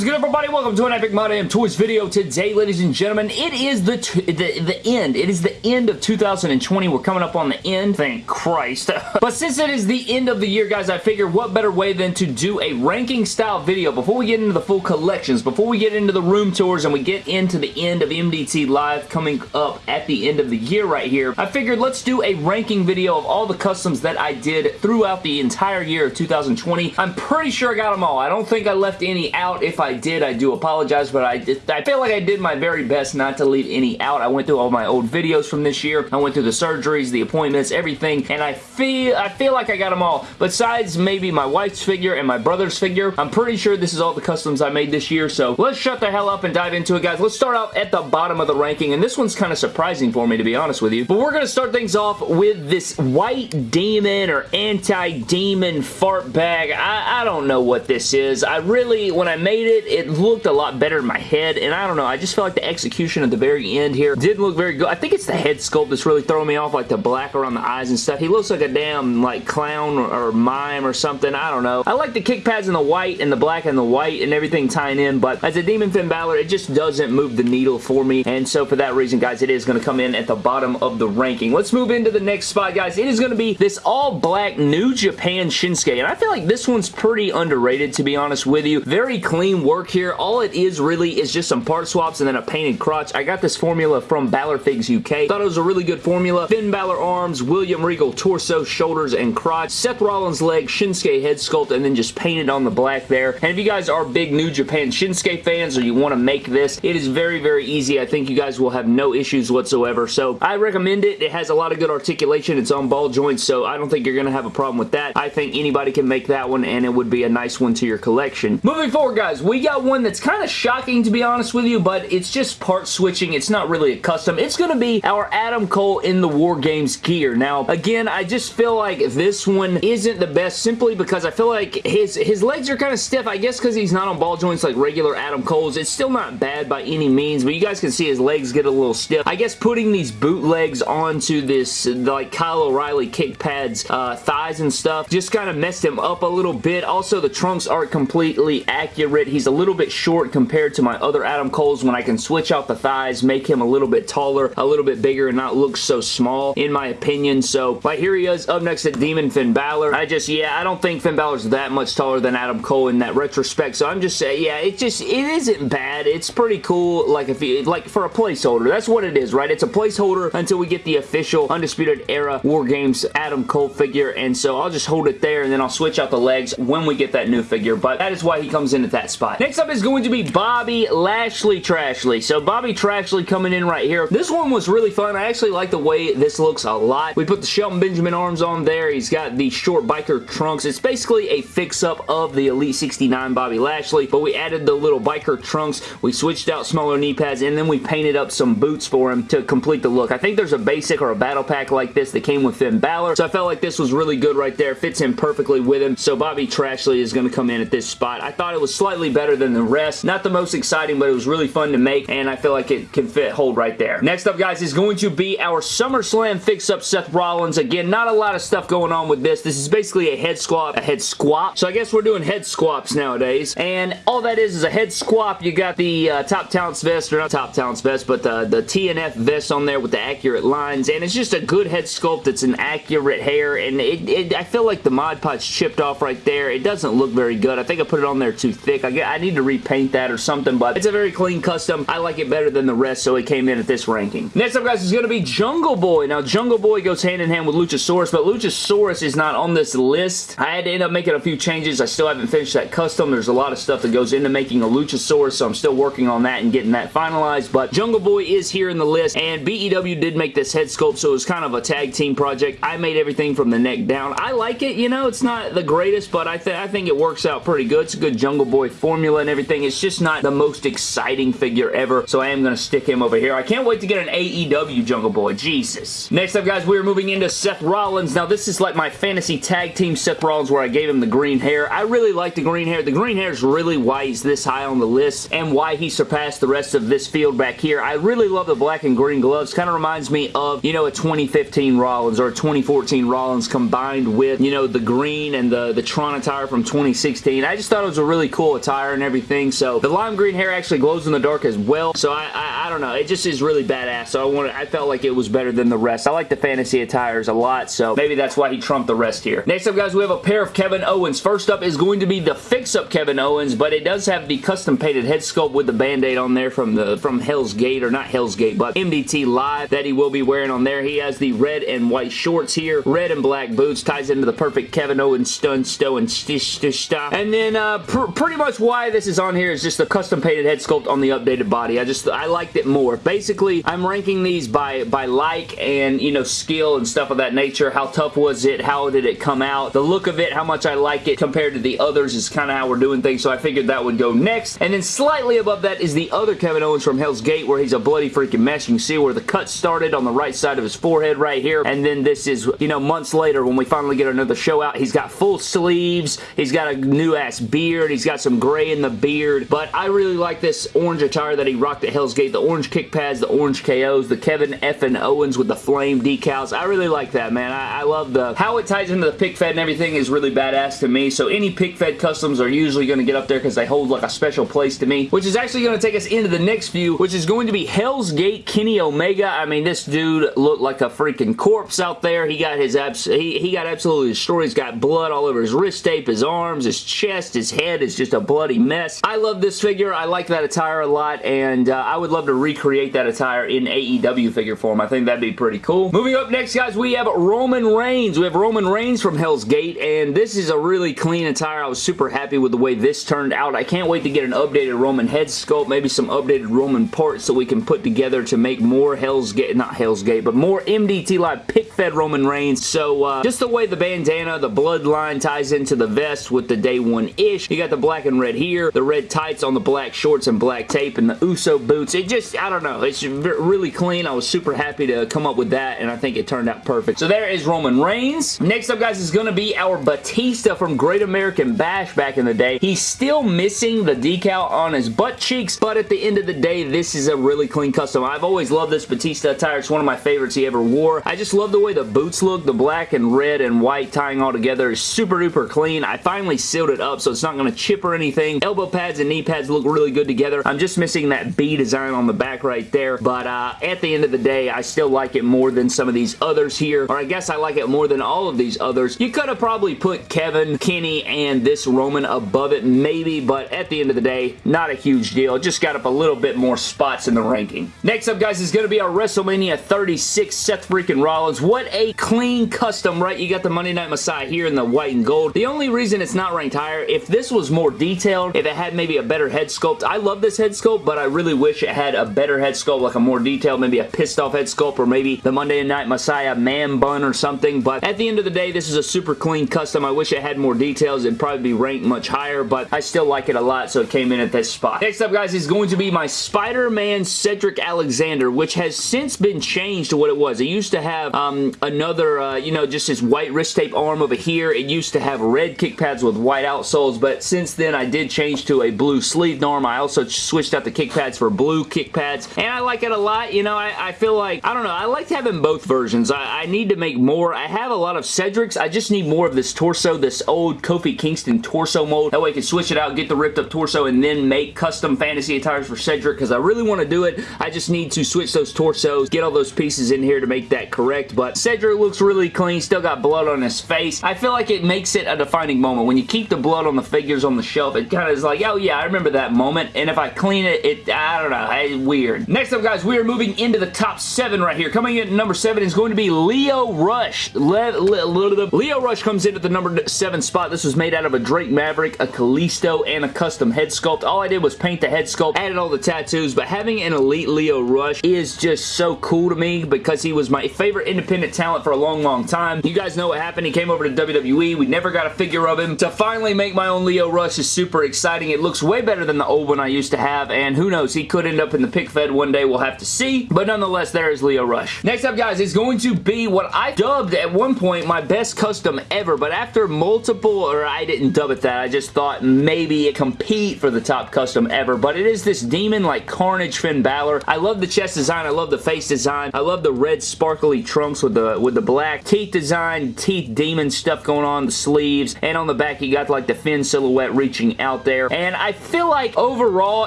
is good, everybody? Welcome to an Epic My Damn Toys video. Today, ladies and gentlemen, it is the, the the end. It is the end of 2020. We're coming up on the end. Thank Christ. but since it is the end of the year, guys, I figure what better way than to do a ranking style video before we get into the full collections, before we get into the room tours, and we get into the end of MDT Live coming up at the end of the year right here. I figured let's do a ranking video of all the customs that I did throughout the entire year of 2020. I'm pretty sure I got them all. I don't think I left any out. If I did, I do apologize, but I, I feel like I did my very best not to leave any out. I went through all my old videos from this year. I went through the surgeries, the appointments, everything, and I feel I feel like I got them all. Besides maybe my wife's figure and my brother's figure, I'm pretty sure this is all the customs I made this year, so let's shut the hell up and dive into it, guys. Let's start out at the bottom of the ranking, and this one's kind of surprising for me, to be honest with you. But we're going to start things off with this white demon or anti-demon fart bag. I, I don't know what this is. I really, when I made it, it looked a lot better in my head, and I don't know, I just feel like the execution at the very end here didn't look very good. I think it's the head sculpt that's really throwing me off, like the black around the eyes and stuff. He looks like a damn, like, clown or, or mime or something. I don't know. I like the kick pads in the white and the black and the white and everything tying in, but as a Demon Finn Balor, it just doesn't move the needle for me, and so for that reason, guys, it is going to come in at the bottom of the ranking. Let's move into the next spot, guys. It is going to be this all-black New Japan Shinsuke, and I feel like this one's pretty underrated, to be honest with you. Very clean work here. All it is really is just some part swaps and then a painted crotch. I got this formula from Balor Figs UK. Thought it was a really good formula. Finn Balor arms, William Regal torso, shoulders, and crotch. Seth Rollins leg, Shinsuke head sculpt, and then just painted on the black there. And if you guys are big New Japan Shinsuke fans or you want to make this, it is very, very easy. I think you guys will have no issues whatsoever. So I recommend it. It has a lot of good articulation. It's on ball joints, so I don't think you're going to have a problem with that. I think anybody can make that one, and it would be a nice one to your collection. Moving forward, guys, we got one that's kind of shocking, to be honest with you, but it's just part switching. It's not really a custom. It's going to be our Adam Cole in the War Games gear. Now, again, I just feel like this one isn't the best simply because I feel like his, his legs are kind of stiff. I guess because he's not on ball joints like regular Adam Cole's. It's still not bad by any means, but you guys can see his legs get a little stiff. I guess putting these bootlegs onto this, like Kyle O'Reilly kick pads, uh, thighs and stuff, just kind of messed him up a little bit. Also, the trunks aren't completely accurate. He's a little bit short compared to my other Adam Cole's when I can switch out the thighs, make him a little bit taller, a little bit bigger, and not look so small, in my opinion. So, right here he is up next to Demon Finn Balor. I just, yeah, I don't think Finn Balor's that much taller than Adam Cole in that retrospect, so I'm just saying, yeah, it just, it isn't bad. It's pretty cool, like, if you, like, for a placeholder. That's what it is, right? It's a placeholder until we get the official Undisputed Era War Games Adam Cole figure, and so I'll just hold it there, and then I'll switch out the legs when we get that new figure, but that is why he comes in at that spot. Next up is going to be Bobby Lashley Trashley. So Bobby Trashley coming in right here. This one was really fun. I actually like the way this looks a lot. We put the Shelton Benjamin arms on there. He's got the short biker trunks. It's basically a fix-up of the Elite 69 Bobby Lashley, but we added the little biker trunks. We switched out smaller knee pads, and then we painted up some boots for him to complete the look. I think there's a basic or a battle pack like this that came with Finn Balor, so I felt like this was really good right there. Fits in perfectly with him, so Bobby Trashley is going to come in at this spot. I thought it was slightly better than the rest. Not the most exciting, but it was really fun to make, and I feel like it can fit hold right there. Next up, guys, is going to be our SummerSlam fix-up Seth Rollins. Again, not a lot of stuff going on with this. This is basically a head squat, a head squat. So I guess we're doing head squats nowadays, and all that is is a head squat. You got the uh, Top Talents vest, or not Top Talents vest, but the, the TNF vest on there with the accurate lines, and it's just a good head sculpt. It's an accurate hair, and it, it, I feel like the Mod Podge chipped off right there. It doesn't look very good. I think I put it on there too thick. I, I need to repaint that or something, but it's a very clean custom. I like it better than the rest, so it came in at this ranking. Next up, guys, is going to be Jungle Boy. Now, Jungle Boy goes hand in hand with Luchasaurus, but Luchasaurus is not on this list. I had to end up making a few changes. I still haven't finished that custom. There's a lot of stuff that goes into making a Luchasaurus, so I'm still working on that and getting that finalized, but Jungle Boy is here in the list, and BEW did make this head sculpt, so it was kind of a tag team project. I made everything from the neck down. I like it, you know, it's not the greatest, but I, th I think it works out pretty good. It's a good Jungle Boy formula and everything. It's just not the most exciting figure ever, so I am going to stick him over here. I can't wait to get an AEW Jungle Boy. Jesus. Next up, guys, we're moving into Seth Rollins. Now, this is like my fantasy tag team Seth Rollins where I gave him the green hair. I really like the green hair. The green hair is really why he's this high on the list and why he surpassed the rest of this field back here. I really love the black and green gloves. Kind of reminds me of, you know, a 2015 Rollins or a 2014 Rollins combined with, you know, the green and the, the Tron attire from 2016. I just thought it was a really cool attire. Attire and everything. So the lime green hair actually glows in the dark as well. So I, I, I don't know. It just is really badass. So I wanted, I felt like it was better than the rest. I like the fantasy attires a lot. So maybe that's why he trumped the rest here. Next up, guys, we have a pair of Kevin Owens. First up is going to be the fix-up Kevin Owens, but it does have the custom painted head sculpt with the band-aid on there from the from Hell's Gate, or not Hell's Gate, but MDT Live that he will be wearing on there. He has the red and white shorts here, red and black boots, ties into the perfect Kevin Owens stun, stow, and stish, stish. And then uh, pr pretty much why this is on here is just the custom painted head sculpt on the updated body. I just, I liked it more. Basically, I'm ranking these by, by like and, you know, skill and stuff of that nature. How tough was it? How did it come out? The look of it, how much I like it compared to the others is kind of how we're doing things, so I figured that would go next. And then slightly above that is the other Kevin Owens from Hell's Gate where he's a bloody freaking mess. You can see where the cut started on the right side of his forehead right here. And then this is, you know, months later when we finally get another show out. He's got full sleeves. He's got a new ass beard. He's got some gray in the beard. But I really like this orange attire that he rocked at Hell's Gate. The orange kick pads, the orange KOs, the Kevin F. And Owens with the flame decals. I really like that, man. I, I love the how it ties into the pick fed and everything is really badass to me. So any pick fed customs are usually going to get up there because they hold like a special place to me, which is actually going to take us into the next few, which is going to be Hell's Gate Kenny Omega. I mean, this dude looked like a freaking corpse out there. He got his abs he, he got absolutely destroyed. He's got blood all over his wrist tape, his arms, his chest, his head is just a bloody mess. I love this figure. I like that attire a lot, and uh, I would love to recreate that attire in AEW figure form. I think that'd be pretty cool. Moving up next, guys, we have Roman Reigns. We have Roman Reigns from Hell's Gate, and this is a really clean attire. I was super happy with the way this turned out. I can't wait to get an updated Roman head sculpt, maybe some updated Roman parts so we can put together to make more Hell's Gate, not Hell's Gate, but more MDT Live pick-fed Roman Reigns. So, uh, just the way the bandana, the bloodline ties into the vest with the day one-ish. You got the black and red the red tights on the black shorts and black tape, and the Uso boots. It just, I don't know, it's really clean. I was super happy to come up with that, and I think it turned out perfect. So there is Roman Reigns. Next up, guys, is going to be our Batista from Great American Bash back in the day. He's still missing the decal on his butt cheeks, but at the end of the day, this is a really clean custom. I've always loved this Batista attire. It's one of my favorites he ever wore. I just love the way the boots look. The black and red and white tying all together is super duper clean. I finally sealed it up so it's not going to chip or anything. Elbow pads and knee pads look really good together. I'm just missing that B design on the back right there, but uh, at the end of the day, I still like it more than some of these others here, or I guess I like it more than all of these others. You could have probably put Kevin, Kenny, and this Roman above it, maybe, but at the end of the day, not a huge deal. It just got up a little bit more spots in the ranking. Next up, guys, is going to be our WrestleMania 36 Seth freaking Rollins. What a clean custom, right? You got the Monday Night Messiah here in the white and gold. The only reason it's not ranked higher, if this was more detailed, if it had maybe a better head sculpt, I love this head sculpt, but I really wish it had a better head sculpt, like a more detailed, maybe a pissed off head sculpt, or maybe the Monday Night Messiah man bun or something, but at the end of the day, this is a super clean custom. I wish it had more details. It'd probably be ranked much higher, but I still like it a lot, so it came in at this spot. Next up, guys, is going to be my Spider-Man Cedric Alexander, which has since been changed to what it was. It used to have um, another, uh, you know, just his white wrist tape arm over here. It used to have red kick pads with white outsoles, but since then, I did change to a blue sleeve norm. I also switched out the kick pads for blue kick pads, and I like it a lot. You know, I, I feel like, I don't know, I like having both versions. I, I need to make more. I have a lot of Cedrics. I just need more of this torso, this old Kofi Kingston torso mold. That way I can switch it out, get the ripped up torso, and then make custom fantasy attires for Cedric because I really want to do it. I just need to switch those torsos, get all those pieces in here to make that correct, but Cedric looks really clean, still got blood on his face. I feel like it makes it a defining moment. When you keep the blood on the figures on the shelf, it kind of is like, oh yeah, I remember that moment, and if I clean it, it, I don't know, it's weird. Next up, guys, we are moving into the top seven right here. Coming in at number seven is going to be Lio Rush. Le Le Le Lio Rush comes in at the number seven spot. This was made out of a Drake Maverick, a Kalisto, and a custom head sculpt. All I did was paint the head sculpt, added all the tattoos, but having an Elite Lio Rush is just so cool to me because he was my favorite independent talent for a long, long time. You guys know what happened. He came over to WWE. We never got a figure of him. To finally make my own Lio Rush is super exciting. It looks way better than the old one I used to have, and who knows, he could end up in the pick fed one day. We'll have to see, but nonetheless, there is Lio Rush. Next up, guys, is going to be what I dubbed at one point my best custom ever, but after multiple, or I didn't dub it that, I just thought maybe it compete for the top custom ever, but it is this demon like Carnage Finn Balor. I love the chest design. I love the face design. I love the red sparkly trunks with the with the black teeth design, teeth demon stuff going on, the sleeves, and on the back you got like the Finn silhouette reaching out out there. And I feel like overall,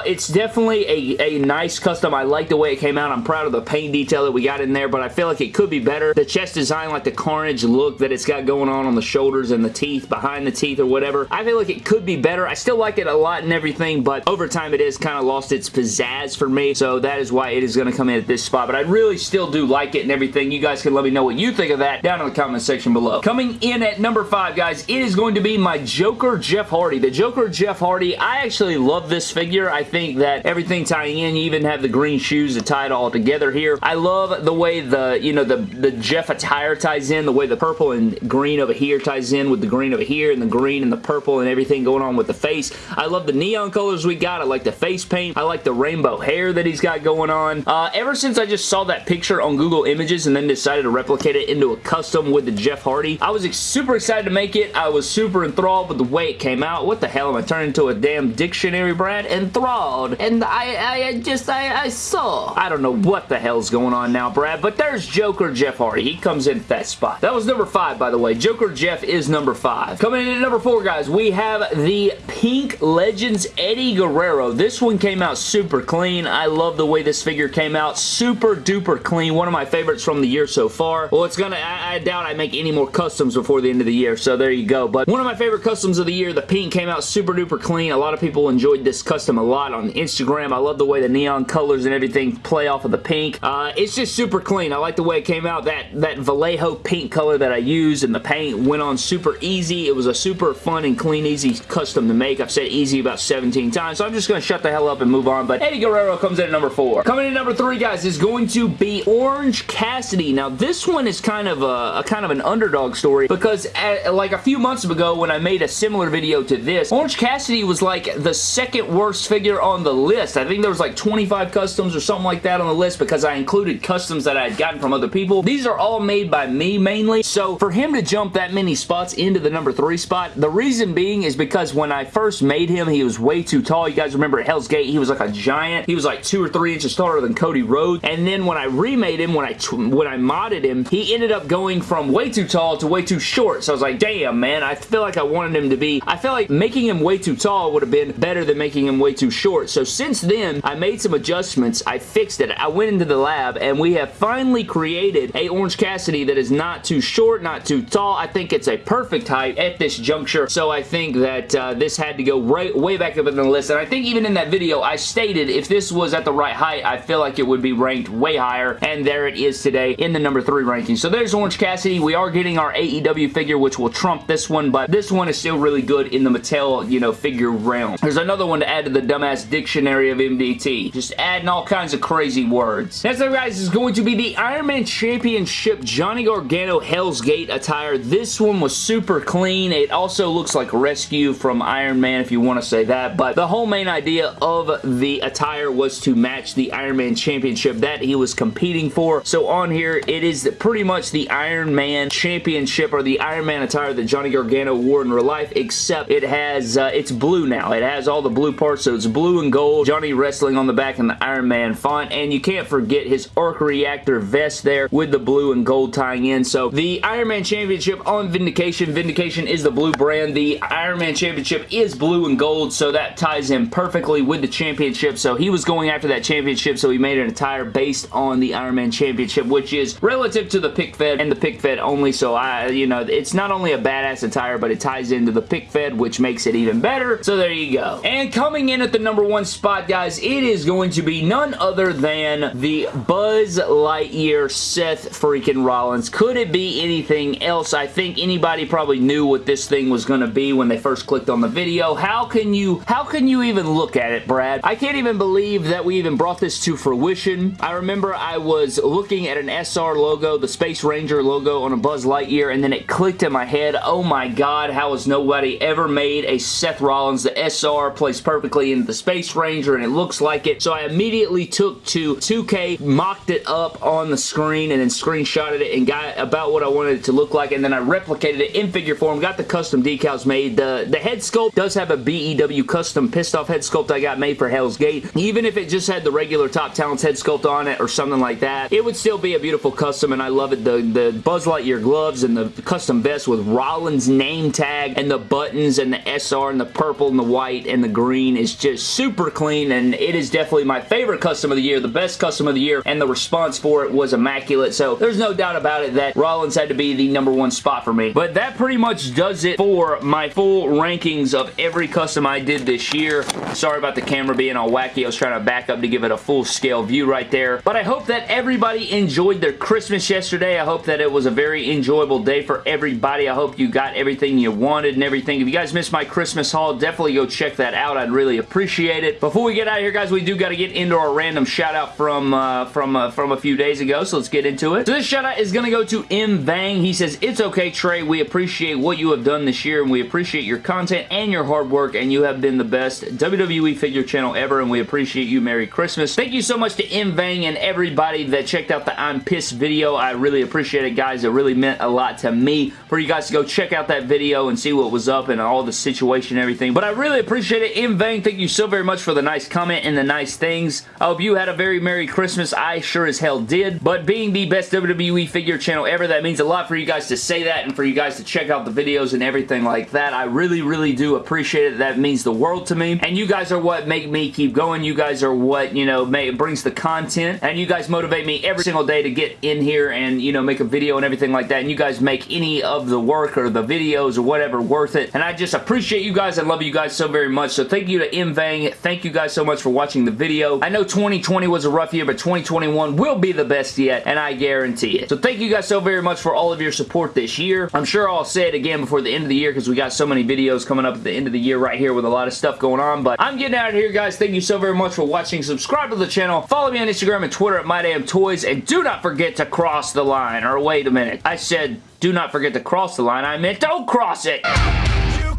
it's definitely a, a nice custom. I like the way it came out. I'm proud of the paint detail that we got in there, but I feel like it could be better. The chest design, like the carnage look that it's got going on on the shoulders and the teeth, behind the teeth or whatever, I feel like it could be better. I still like it a lot and everything, but over time it has kind of lost its pizzazz for me, so that is why it is going to come in at this spot, but I really still do like it and everything. You guys can let me know what you think of that down in the comment section below. Coming in at number five, guys, it is going to be my Joker Jeff Hardy. The Joker Jeff I actually love this figure. I think that everything tying in, you even have the green shoes to tie it all together here. I love the way the, you know, the, the Jeff attire ties in, the way the purple and green over here ties in with the green over here and the green and the purple and everything going on with the face. I love the neon colors we got. I like the face paint. I like the rainbow hair that he's got going on. Uh, ever since I just saw that picture on Google Images and then decided to replicate it into a custom with the Jeff Hardy, I was super excited to make it. I was super enthralled with the way it came out. What the hell am I turning into a damn dictionary, Brad? Enthralled. And I, I just, I, I saw. I don't know what the hell's going on now, Brad, but there's Joker Jeff Hardy. He comes in at that spot. That was number five, by the way. Joker Jeff is number five. Coming in at number four, guys, we have the Pink Legends Eddie Guerrero. This one came out super clean. I love the way this figure came out. Super duper clean. One of my favorites from the year so far. Well, it's gonna, I, I doubt I make any more customs before the end of the year, so there you go. But one of my favorite customs of the year, the pink came out super duper clean. A lot of people enjoyed this custom a lot on Instagram. I love the way the neon colors and everything play off of the pink. Uh, it's just super clean. I like the way it came out. That, that Vallejo pink color that I used and the paint went on super easy. It was a super fun and clean, easy custom to make. I've said easy about 17 times, so I'm just going to shut the hell up and move on. But Eddie Guerrero comes in at number four. Coming in number three, guys, is going to be Orange Cassidy. Now, this one is kind of a, a kind of an underdog story because at, like a few months ago when I made a similar video to this, Orange Cassidy was like the second worst figure on the list. I think there was like 25 customs or something like that on the list because I included customs that I had gotten from other people. These are all made by me mainly, so for him to jump that many spots into the number three spot, the reason being is because when I first made him, he was way too tall. You guys remember at Hell's Gate, he was like a giant. He was like two or three inches taller than Cody Rhodes, and then when I remade him, when I when I modded him, he ended up going from way too tall to way too short, so I was like, damn, man, I feel like I wanted him to be, I feel like making him way too tall would have been better than making him way too short, so since then, I made some adjustments, I fixed it, I went into the lab, and we have finally created a Orange Cassidy that is not too short, not too tall, I think it's a perfect height at this juncture, so I think that uh, this had to go right, way back up in the list, and I think even in that video, I stated if this was at the right height, I feel like it would be ranked way higher, and there it is today in the number 3 ranking. So there's Orange Cassidy. We are getting our AEW figure, which will trump this one, but this one is still really good in the Mattel, you know, figure realm. There's another one to add to the dumbass dictionary of MDT. Just adding all kinds of crazy words. Next up, guys, is going to be the Iron Man Championship Johnny Gargano Hell's Gate attire. This one was super clean. It also looks like Rescue from Iron Man, if you want to say that, but the whole main idea of the attire was to match the Iron Man Championship that he was competing for. So on here, it is pretty much the Iron Man Championship or the Iron Man attire that Johnny Gargano wore in real life, except it has, uh, it's blue now. It has all the blue parts, so it's blue and gold. Johnny wrestling on the back in the Iron Man font, and you can't forget his arc reactor vest there with the blue and gold tying in. So the Iron Man Championship on Vindication. Vindication is the blue brand. The Iron Man Championship is blue and gold, so that ties in perfectly with the championship. So he was going after that championship, so he made an attire based on the Iron Man Championship, which is relative to the pick fed and the pick fed only. So I, you know, it's not only a badass attire, but it ties into the pick fed, which makes it even better. So there you go. And coming in at the number one spot, guys, it is going to be none other than the Buzz Lightyear Seth freaking Rollins. Could it be anything else? I think anybody probably knew what this thing was going to be when they first clicked on the video. How can you, how can you even look at it, Brad? I can't even believe that we even brought this to fruition. I remember I was looking at an SR logo, the Space Ranger logo on a Buzz Lightyear, and then it clicked in my head, oh my god, how has nobody ever made a Seth Rollins? The SR plays perfectly into the Space Ranger, and it looks like it. So I immediately took to 2K, mocked it up on the screen, and then screenshotted it and got about what I wanted it to look like, and then I replicated it in figure form, got the custom decals made. The, the head sculpt does have a BEW custom pissed off head sculpt I got made for Hell's Gate. Even if it just had the regular Top Talents head sculpt on it or something like that, it would still be a beautiful custom, and I love it. The, the Buzz Lightyear gloves and the custom vest with Rollins name tag and the buttons and the SR and the purple and the white and the green is just super clean and it is definitely my favorite custom of the year, the best custom of the year, and the response for it was immaculate. So there's no doubt about it that Rollins had to be the number one spot for me. But that pretty much does it for my full rankings of every custom I did this year. Sorry about the camera being all wacky. I was trying to back up to give it a full scale view right there. But I hope that everybody enjoyed their Christmas yesterday. I hope that it was a very enjoyable day for everybody. I hope you got everything you wanted and everything. If you guys missed my Christmas haul, definitely go check that out. I'd really appreciate it. Before we get out of here, guys, we do got to get into our random shout out from uh, from uh, from a few days ago, so let's get into it. So this shout out is going to go to M. Vang. He says, It's okay, Trey. We appreciate what you have done this year, and we appreciate your content and your hard work, and you have been the best WWE figure channel ever, and we appreciate you. Merry Christmas. Thank you so much to M. Vang and everybody that checked out the I'm Pissed video. I really appreciate it, guys. It really meant a lot to me for you guys to go check out that video and see what was up and all the situation and everything. But I really appreciate it. M. Vang, thank you so very much for the nice comment and the nice things. I hope you had a very Merry Christmas. I sure as hell did. But being the best WWE figure channel ever, that means a lot for you guys to say that and for you guys to check out the videos and everything like that. I really, really do appreciate it. That means the world to me. And you guys are what make me keep going. You guys are what, you know, may, brings the content. And you guys motivate me every single day to get in here and, you know, make a video and everything like that. And you guys make any of the work or the videos or whatever worth it. And I just appreciate you guys love you guys so very much. So thank you to M. Vang. Thank you guys so much for watching the video. I know 2020 was a rough year, but 2021 will be the best yet, and I guarantee it. So thank you guys so very much for all of your support this year. I'm sure I'll say it again before the end of the year because we got so many videos coming up at the end of the year right here with a lot of stuff going on, but I'm getting out of here, guys. Thank you so very much for watching. Subscribe to the channel. Follow me on Instagram and Twitter at MyDamnToys, and do not forget to cross the line. Or wait a minute. I said do not forget to cross the line. I meant don't cross it!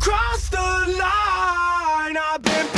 Cross the line. I've been.